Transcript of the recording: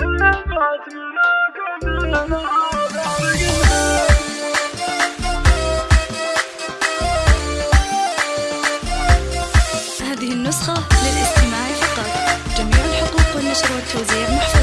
هذه النسخة للاستماع فقط. جميع الحقوق والنشر والتوزيع محفوظة